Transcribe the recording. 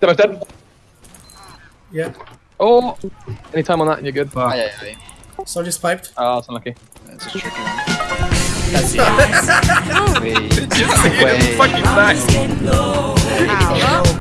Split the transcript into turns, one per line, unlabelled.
Demo's dead.
Yeah.
Oh, any time on that and you're good.
Fuck.
Aye, aye, aye.
Soldier's piped.
Oh, that's unlucky.
That's a tricky one.
That's it. Wait.
Wait.
Fucking back.
Ow.